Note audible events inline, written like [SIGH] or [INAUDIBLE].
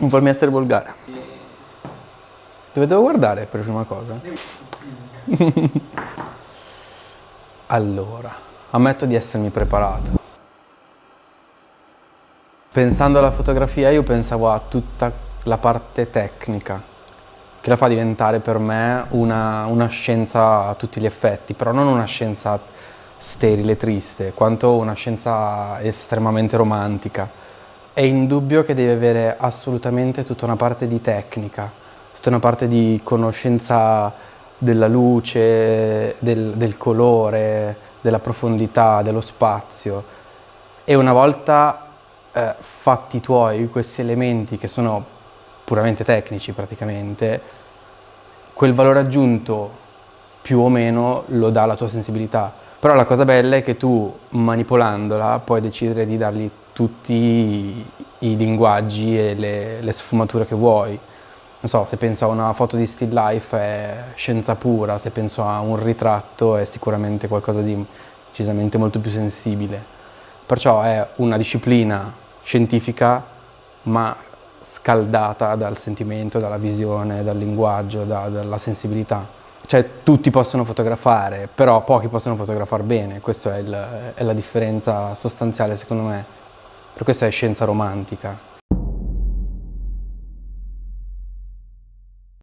Non farmi essere volgare. Dove devo guardare per prima cosa? [LAUGHS] allora, ammetto di essermi preparato. Pensando alla fotografia io pensavo a tutta la parte tecnica, che la fa diventare per me una, una scienza a tutti gli effetti, però non una scienza sterile, triste, quanto una scienza estremamente romantica. È indubbio che deve avere assolutamente tutta una parte di tecnica, tutta una parte di conoscenza della luce, del, del colore, della profondità, dello spazio. E una volta eh, fatti tuoi questi elementi che sono puramente tecnici praticamente, quel valore aggiunto più o meno lo dà la tua sensibilità. Però la cosa bella è che tu manipolandola puoi decidere di dargli tutti i linguaggi e le, le sfumature che vuoi. Non so, se penso a una foto di still life è scienza pura, se penso a un ritratto è sicuramente qualcosa di decisamente molto più sensibile. Perciò è una disciplina scientifica ma scaldata dal sentimento, dalla visione, dal linguaggio, da, dalla sensibilità. Cioè tutti possono fotografare, però pochi possono fotografare bene, questa è, è la differenza sostanziale secondo me. Per questo è scienza romantica.